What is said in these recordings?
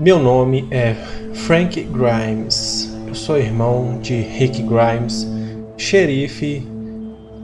Meu nome é Frank Grimes. Eu sou irmão de Rick Grimes, xerife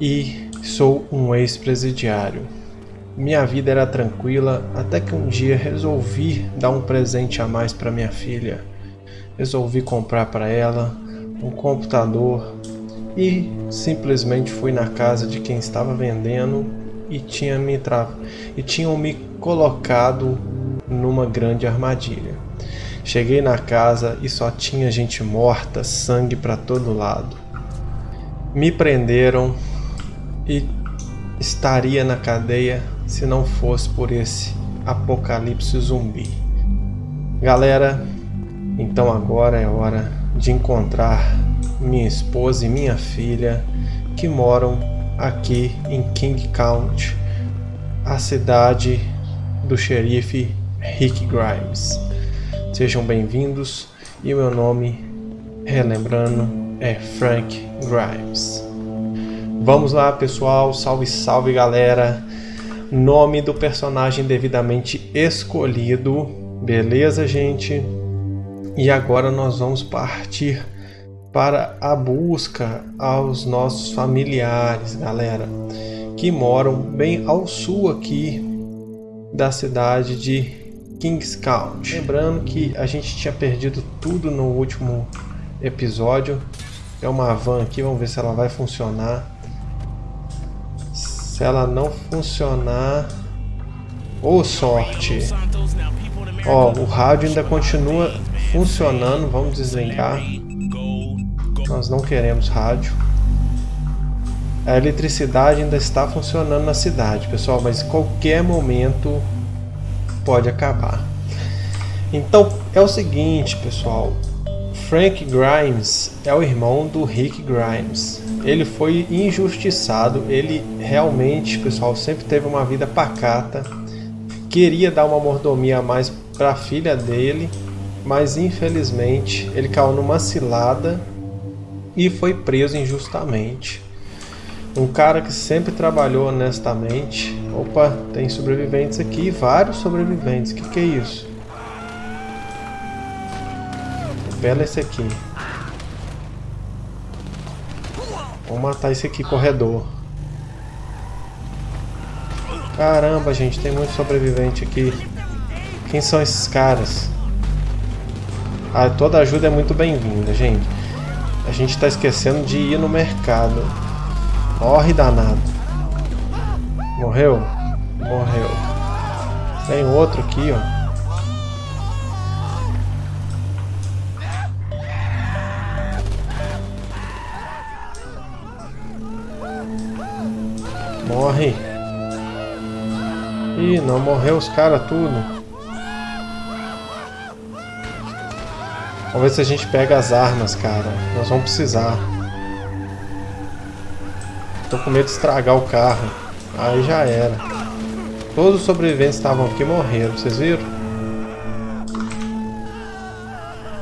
e sou um ex-presidiário. Minha vida era tranquila até que um dia resolvi dar um presente a mais para minha filha. Resolvi comprar para ela um computador e simplesmente fui na casa de quem estava vendendo e tinha me tra... e tinham me colocado numa grande armadilha. Cheguei na casa e só tinha gente morta, sangue para todo lado. Me prenderam e estaria na cadeia se não fosse por esse apocalipse zumbi. Galera, então agora é hora de encontrar minha esposa e minha filha que moram aqui em King County, a cidade do xerife Rick Grimes. Sejam bem-vindos e meu nome, relembrando, é Frank Grimes. Vamos lá pessoal, salve salve galera! Nome do personagem devidamente escolhido, beleza gente? E agora nós vamos partir para a busca aos nossos familiares, galera, que moram bem ao sul aqui da cidade de Kings County. Lembrando que a gente tinha perdido tudo no último episódio. É uma van aqui, vamos ver se ela vai funcionar. Se ela não funcionar... Ô, oh, sorte! Ó, o rádio ainda continua funcionando, vamos desligar. Nós não queremos rádio. A eletricidade ainda está funcionando na cidade, pessoal, mas qualquer momento pode acabar. Então é o seguinte, pessoal. Frank Grimes é o irmão do Rick Grimes. Ele foi injustiçado, ele realmente, pessoal, sempre teve uma vida pacata. Queria dar uma mordomia a mais para a filha dele, mas infelizmente ele caiu numa cilada e foi preso injustamente. Um cara que sempre trabalhou honestamente. Opa, tem sobreviventes aqui, vários sobreviventes. O que, que é isso? Bela esse aqui. Vamos matar esse aqui, corredor. Caramba, gente, tem muito sobrevivente aqui. Quem são esses caras? Ah, toda ajuda é muito bem-vinda, gente. A gente está esquecendo de ir no mercado. Morre danado. Morreu? Morreu. Tem outro aqui, ó. Morre. Ih, não morreu os caras tudo. Vamos ver se a gente pega as armas, cara. Nós vamos precisar. Tô com medo de estragar o carro. Aí já era. Todos os sobreviventes estavam aqui morreram, vocês viram?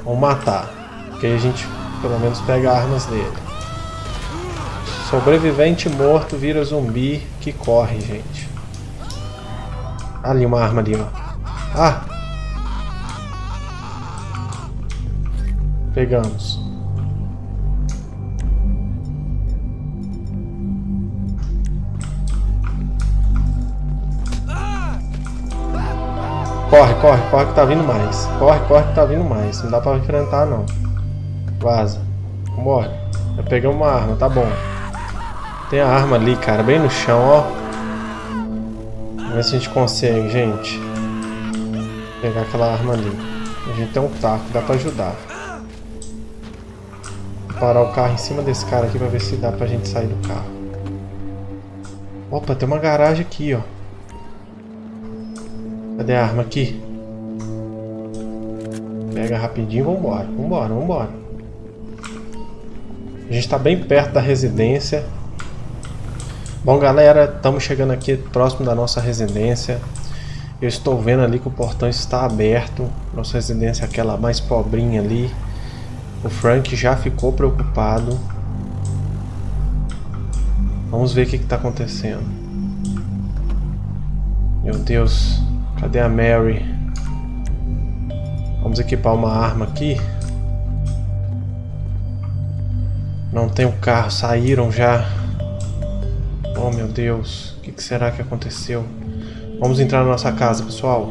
Vamos matar. Porque a gente pelo menos pega armas dele. Sobrevivente morto vira zumbi que corre, gente. Ali uma arma ali, ó. Ah! Pegamos. Corre, corre, corre que tá vindo mais. Corre, corre que tá vindo mais. Não dá pra enfrentar não. Vaza. Vambora. Já pegamos uma arma, tá bom. Tem a arma ali, cara, bem no chão, ó. Vamos ver se a gente consegue, gente. Pegar aquela arma ali. A gente tem um taco, dá pra ajudar parar o carro em cima desse cara aqui pra ver se dá pra gente sair do carro. Opa, tem uma garagem aqui, ó. Cadê a arma aqui? Pega rapidinho e vambora, vambora, vambora. A gente tá bem perto da residência. Bom, galera, estamos chegando aqui próximo da nossa residência. Eu estou vendo ali que o portão está aberto. Nossa residência é aquela mais pobrinha ali. O Frank já ficou preocupado. Vamos ver o que está acontecendo. Meu Deus, cadê a Mary? Vamos equipar uma arma aqui. Não tem o um carro, saíram já. Oh meu Deus, o que, que será que aconteceu? Vamos entrar na nossa casa, pessoal.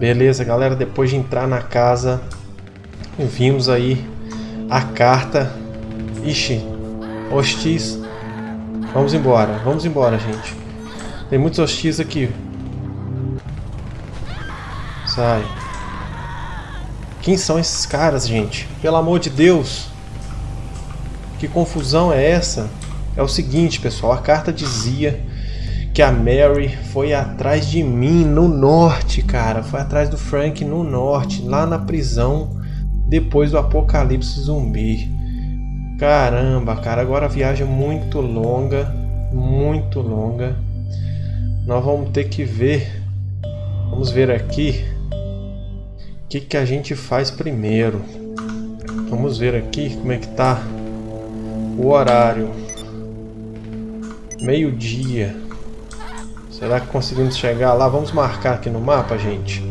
Beleza, galera, depois de entrar na casa, vimos aí a carta. Ixi, hostis. Vamos embora, vamos embora, gente. Tem muitos hostis aqui. Sai. Quem são esses caras, gente? Pelo amor de Deus. Que confusão é essa? É o seguinte, pessoal. A carta dizia que a Mary foi atrás de mim no norte, cara. Foi atrás do Frank no norte, lá na prisão, depois do apocalipse zumbi. Caramba, cara, agora a viagem é muito longa, muito longa. Nós vamos ter que ver, vamos ver aqui, o que, que a gente faz primeiro. Vamos ver aqui como é que tá o horário. Meio-dia. Será que conseguimos chegar lá? Vamos marcar aqui no mapa, gente.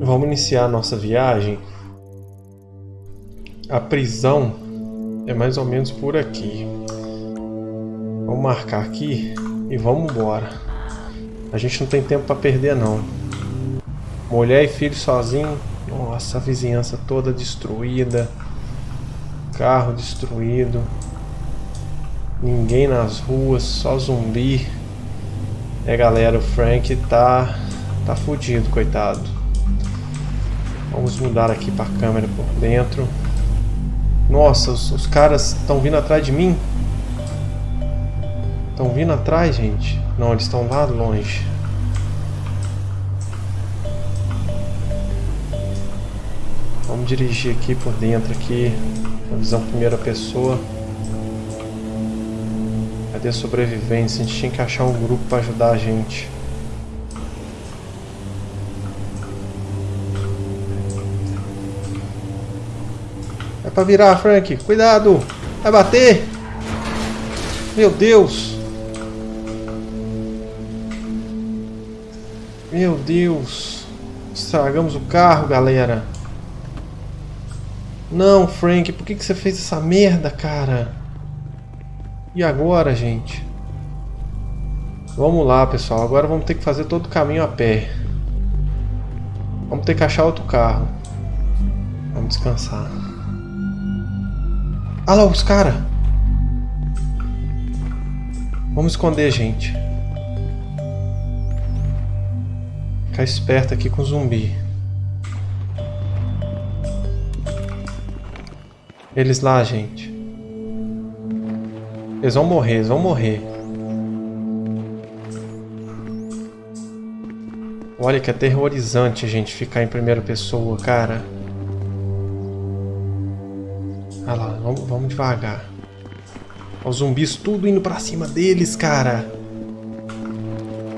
Vamos iniciar a nossa viagem. A prisão é mais ou menos por aqui. Vamos marcar aqui e vamos embora. A gente não tem tempo para perder não. Mulher e filho sozinho. Nossa, a vizinhança toda destruída. Carro destruído. Ninguém nas ruas, só zumbi. É galera, o Frank tá, tá fudido, coitado. Vamos mudar aqui para a câmera por dentro. Nossa, os, os caras estão vindo atrás de mim. Estão vindo atrás, gente? Não, eles estão lá longe. Vamos dirigir aqui por dentro aqui, na visão primeira pessoa. Cadê a sobrevivência? A gente tinha que achar um grupo para ajudar a gente. Para virar, Frank. Cuidado! Vai bater! Meu Deus! Meu Deus! Estragamos o carro, galera. Não, Frank, por que, que você fez essa merda, cara? E agora, gente? Vamos lá, pessoal. Agora vamos ter que fazer todo o caminho a pé. Vamos ter que achar outro carro. Vamos descansar. Ah lá, os caras! Vamos esconder, gente. Ficar esperto aqui com o zumbi. Eles lá, gente. Eles vão morrer, eles vão morrer. Olha que aterrorizante, gente, ficar em primeira pessoa, cara. Vamos, devagar. Os zumbis tudo indo pra cima deles, cara.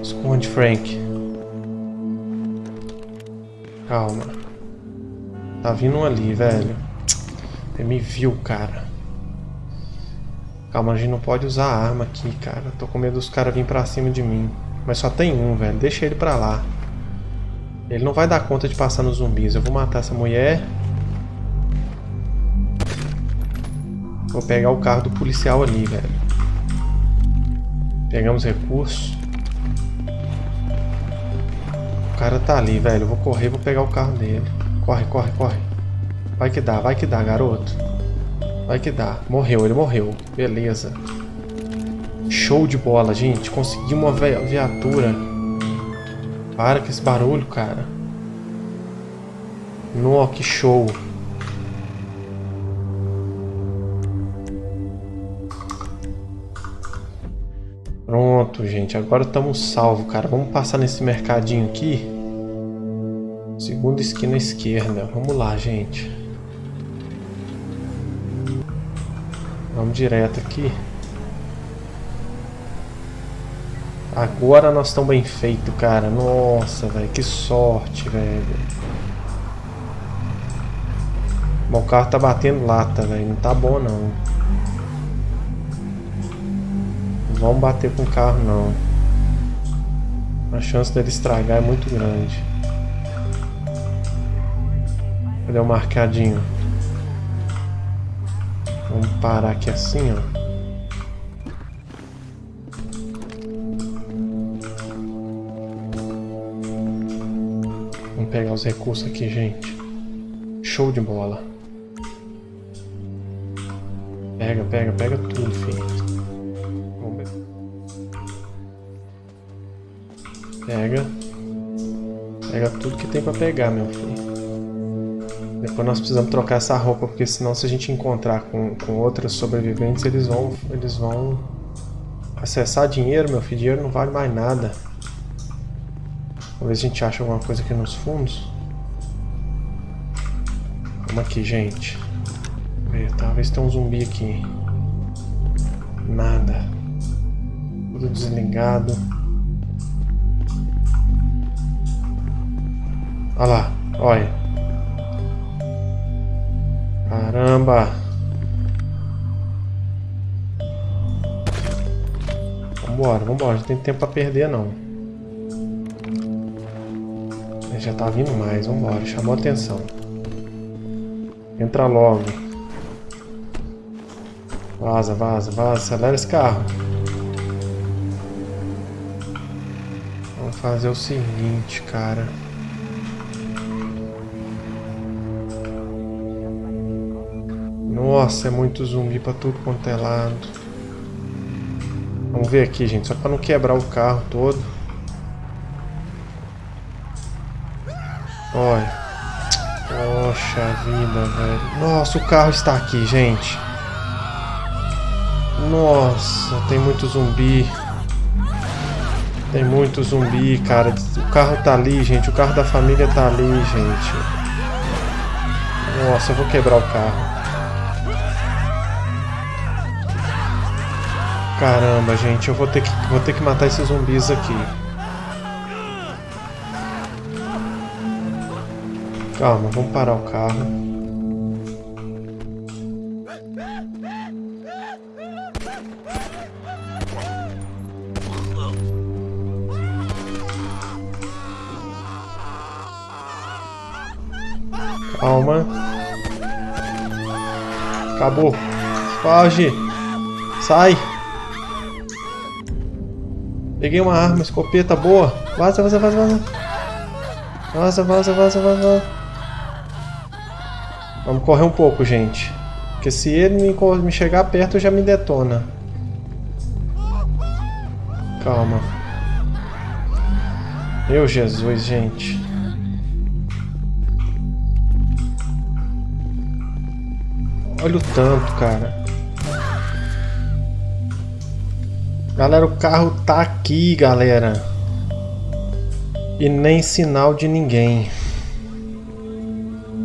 Esconde, Frank. Calma. Tá vindo um ali, velho. Ele me viu, cara. Calma, a gente não pode usar arma aqui, cara. Tô com medo dos caras virem pra cima de mim. Mas só tem um, velho. Deixa ele pra lá. Ele não vai dar conta de passar nos zumbis. Eu vou matar essa mulher. Vou pegar o carro do policial ali, velho. Pegamos recursos. O cara tá ali, velho. Eu vou correr, vou pegar o carro dele. Corre, corre, corre. Vai que dá, vai que dá, garoto. Vai que dá. Morreu, ele morreu. Beleza. Show de bola, gente. Consegui uma viatura. Para com esse barulho, cara. Nó, que show. Pronto, gente. Agora estamos salvos, cara. Vamos passar nesse mercadinho aqui. Segunda esquina esquerda. Vamos lá, gente. Vamos direto aqui. Agora nós estamos bem feito, cara. Nossa, velho, que sorte, velho. Bom, o carro tá batendo lata, velho. Não tá bom, não. Vamos bater com o carro, não. A chance dele estragar é muito grande. Cadê o marcadinho? Vamos parar aqui assim, ó. Vamos pegar os recursos aqui, gente. Show de bola. Pega, pega, pega tudo, filho. Tudo que tem pra pegar, meu filho. Depois nós precisamos trocar essa roupa, porque senão se a gente encontrar com, com outros sobreviventes, eles vão, eles vão acessar dinheiro, meu filho. Dinheiro não vale mais nada. Vamos ver se a gente acha alguma coisa aqui nos fundos. Vamos aqui, gente. Ver, talvez tenha um zumbi aqui. Nada. Tudo desligado. Olha lá, olha. Caramba! Vambora, vambora. Não tem tempo pra perder, não. Já tá vindo mais. Vambora. Chamou atenção. Entra logo. Vaza, vaza, vaza. Acelera esse carro. Vamos fazer o seguinte, cara. Nossa, é muito zumbi pra tudo quanto é lado. Vamos ver aqui, gente, só pra não quebrar o carro todo. Olha. Poxa vida, velho. Nossa, o carro está aqui, gente. Nossa, tem muito zumbi. Tem muito zumbi, cara. O carro tá ali, gente. O carro da família tá ali, gente. Nossa, eu vou quebrar o carro. Caramba, gente, eu vou ter que, vou ter que matar esses zumbis aqui. Calma, vamos parar o carro. Calma. Acabou. Foge. Sai. Peguei uma arma, escopeta boa. Vaza, vaza, vaza, vaza. Vaza, vaza, vaza, vaza. Vamos correr um pouco, gente. Porque se ele me chegar perto, já me detona. Calma. Meu Jesus, gente. Olha o tanto, cara. Galera, o carro tá aqui, galera. E nem sinal de ninguém.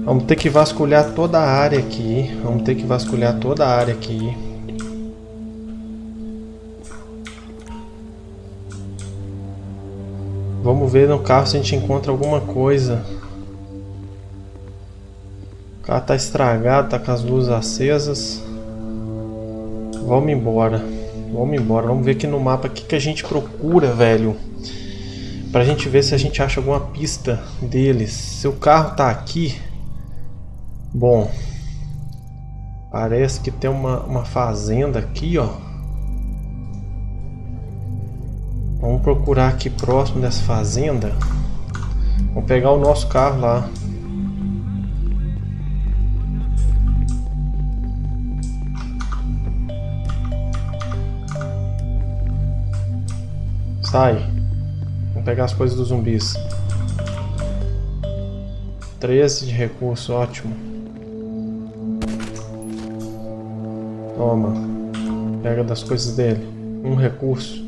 Vamos ter que vasculhar toda a área aqui. Vamos ter que vasculhar toda a área aqui. Vamos ver no carro se a gente encontra alguma coisa. O carro tá estragado, tá com as luzes acesas. Vamos embora. Vamos embora, vamos ver aqui no mapa o que, que a gente procura, velho. Pra gente ver se a gente acha alguma pista deles. Se o carro tá aqui... Bom... Parece que tem uma, uma fazenda aqui, ó. Vamos procurar aqui próximo dessa fazenda. Vamos pegar o nosso carro lá. Sai. Vamos pegar as coisas dos zumbis. 13 de recurso, ótimo. Toma. Pega das coisas dele. Um recurso.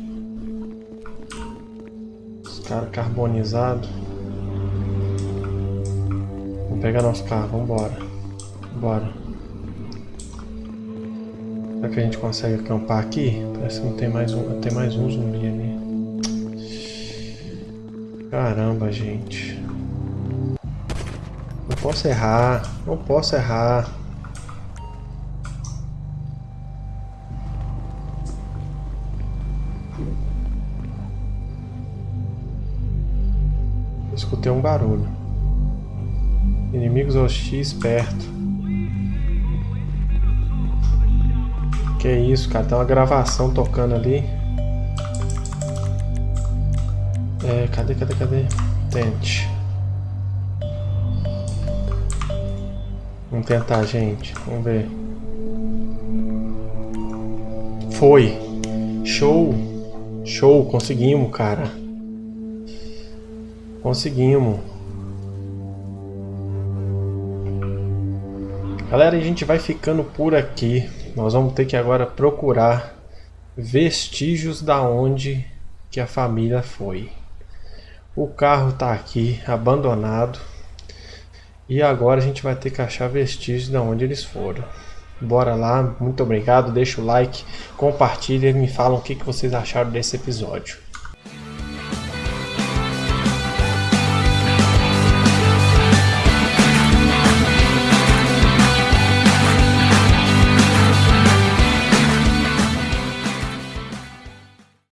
Os caras carbonizados. Vamos pegar nosso carro, vamos embora. Bora. Será que a gente consegue acampar aqui? Parece que não tem mais um, tem mais um zumbi ali. Caramba, gente. Vou posso errar. Não posso errar. Escutei um barulho. Inimigos hostis perto. Que isso, cara? Tem uma gravação tocando ali. É, cadê, cadê, cadê? Tente. Vamos tentar, gente. Vamos ver. Foi. Show. Show, conseguimos, cara. Conseguimos. Galera, a gente vai ficando por aqui. Nós vamos ter que agora procurar vestígios da onde que a família foi. O carro está aqui, abandonado. E agora a gente vai ter que achar vestígios de onde eles foram. Bora lá, muito obrigado, deixa o like, compartilha e me falam o que, que vocês acharam desse episódio.